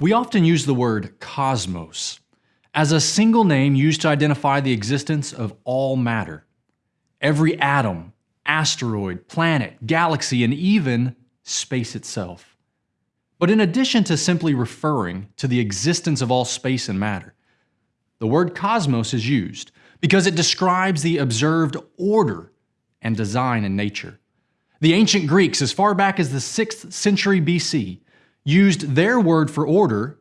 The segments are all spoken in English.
We often use the word cosmos as a single name used to identify the existence of all matter. Every atom, asteroid, planet, galaxy, and even space itself. But in addition to simply referring to the existence of all space and matter, the word cosmos is used because it describes the observed order and design in nature. The ancient Greeks, as far back as the 6th century BC, used their word for order,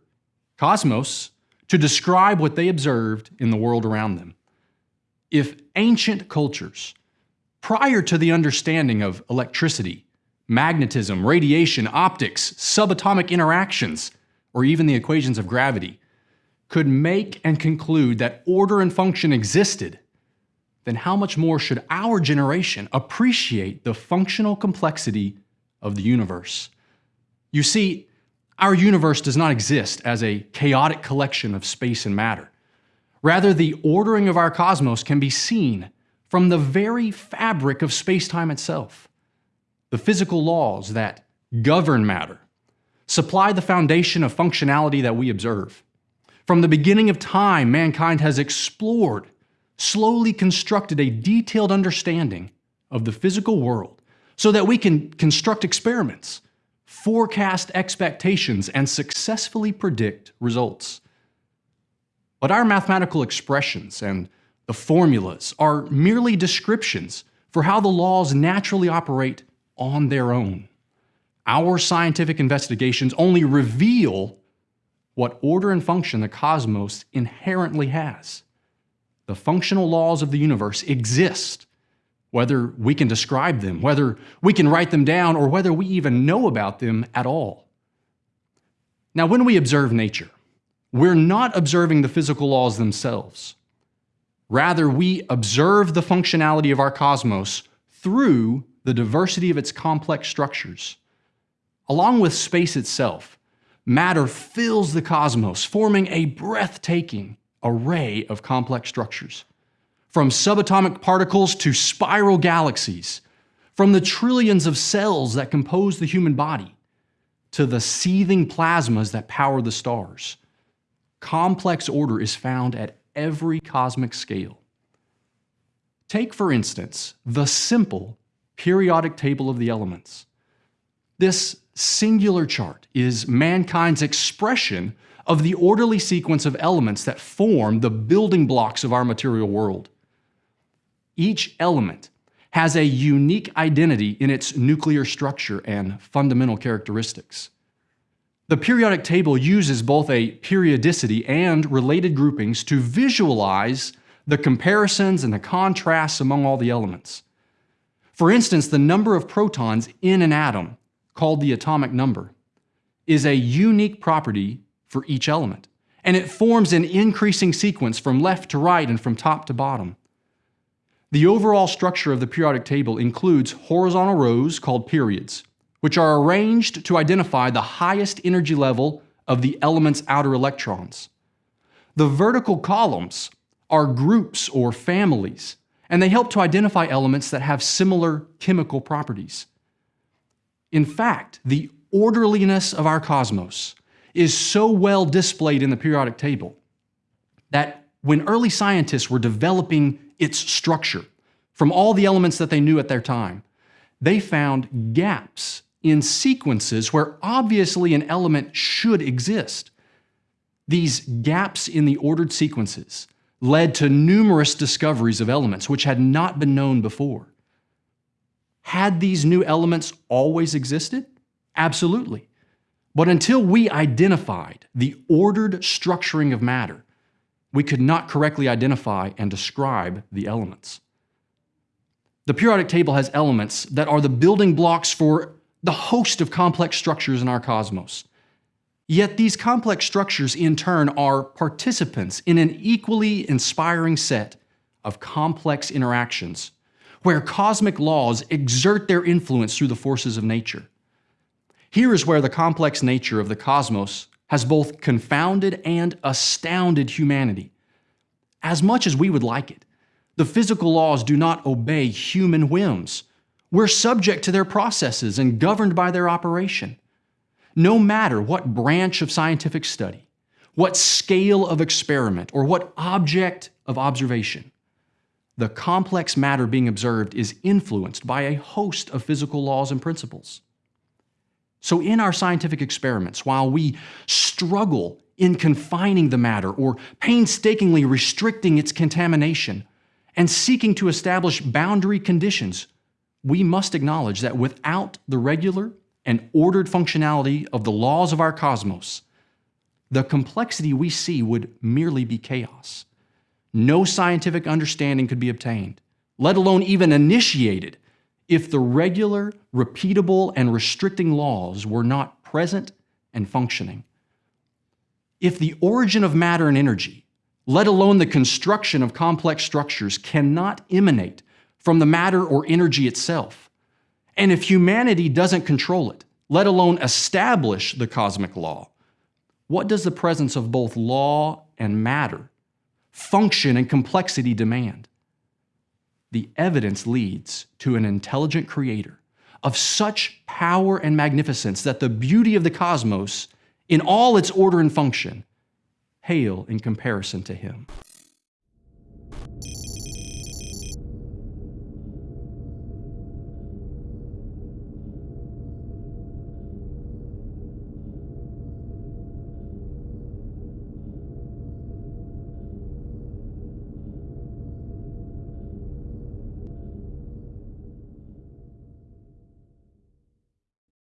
cosmos, to describe what they observed in the world around them. If ancient cultures, prior to the understanding of electricity, magnetism, radiation, optics, subatomic interactions, or even the equations of gravity, could make and conclude that order and function existed, then how much more should our generation appreciate the functional complexity of the universe? You see, our universe does not exist as a chaotic collection of space and matter. Rather, the ordering of our cosmos can be seen from the very fabric of spacetime itself. The physical laws that govern matter supply the foundation of functionality that we observe. From the beginning of time, mankind has explored, slowly constructed a detailed understanding of the physical world so that we can construct experiments forecast expectations, and successfully predict results. But our mathematical expressions and the formulas are merely descriptions for how the laws naturally operate on their own. Our scientific investigations only reveal what order and function the cosmos inherently has. The functional laws of the universe exist whether we can describe them, whether we can write them down, or whether we even know about them at all. Now, when we observe nature, we're not observing the physical laws themselves. Rather, we observe the functionality of our cosmos through the diversity of its complex structures. Along with space itself, matter fills the cosmos, forming a breathtaking array of complex structures from subatomic particles to spiral galaxies, from the trillions of cells that compose the human body to the seething plasmas that power the stars. Complex order is found at every cosmic scale. Take, for instance, the simple periodic table of the elements. This singular chart is mankind's expression of the orderly sequence of elements that form the building blocks of our material world. Each element has a unique identity in its nuclear structure and fundamental characteristics. The periodic table uses both a periodicity and related groupings to visualize the comparisons and the contrasts among all the elements. For instance, the number of protons in an atom, called the atomic number, is a unique property for each element, and it forms an increasing sequence from left to right and from top to bottom. The overall structure of the periodic table includes horizontal rows called periods, which are arranged to identify the highest energy level of the element's outer electrons. The vertical columns are groups or families, and they help to identify elements that have similar chemical properties. In fact, the orderliness of our cosmos is so well displayed in the periodic table that when early scientists were developing its structure from all the elements that they knew at their time. They found gaps in sequences where obviously an element should exist. These gaps in the ordered sequences led to numerous discoveries of elements which had not been known before. Had these new elements always existed? Absolutely. But until we identified the ordered structuring of matter, we could not correctly identify and describe the elements. The periodic table has elements that are the building blocks for the host of complex structures in our cosmos. Yet these complex structures in turn are participants in an equally inspiring set of complex interactions where cosmic laws exert their influence through the forces of nature. Here is where the complex nature of the cosmos has both confounded and astounded humanity. As much as we would like it, the physical laws do not obey human whims. We're subject to their processes and governed by their operation. no matter what branch of scientific study, what scale of experiment, or what object of observation, the complex matter being observed is influenced by a host of physical laws and principles. So, in our scientific experiments, while we struggle in confining the matter or painstakingly restricting its contamination and seeking to establish boundary conditions, we must acknowledge that without the regular and ordered functionality of the laws of our cosmos, the complexity we see would merely be chaos. No scientific understanding could be obtained, let alone even initiated, if the regular, repeatable, and restricting laws were not present and functioning. If the origin of matter and energy, let alone the construction of complex structures, cannot emanate from the matter or energy itself, and if humanity doesn't control it, let alone establish the cosmic law, what does the presence of both law and matter, function and complexity demand? The evidence leads to an intelligent creator of such power and magnificence that the beauty of the cosmos, in all its order and function, pale in comparison to him.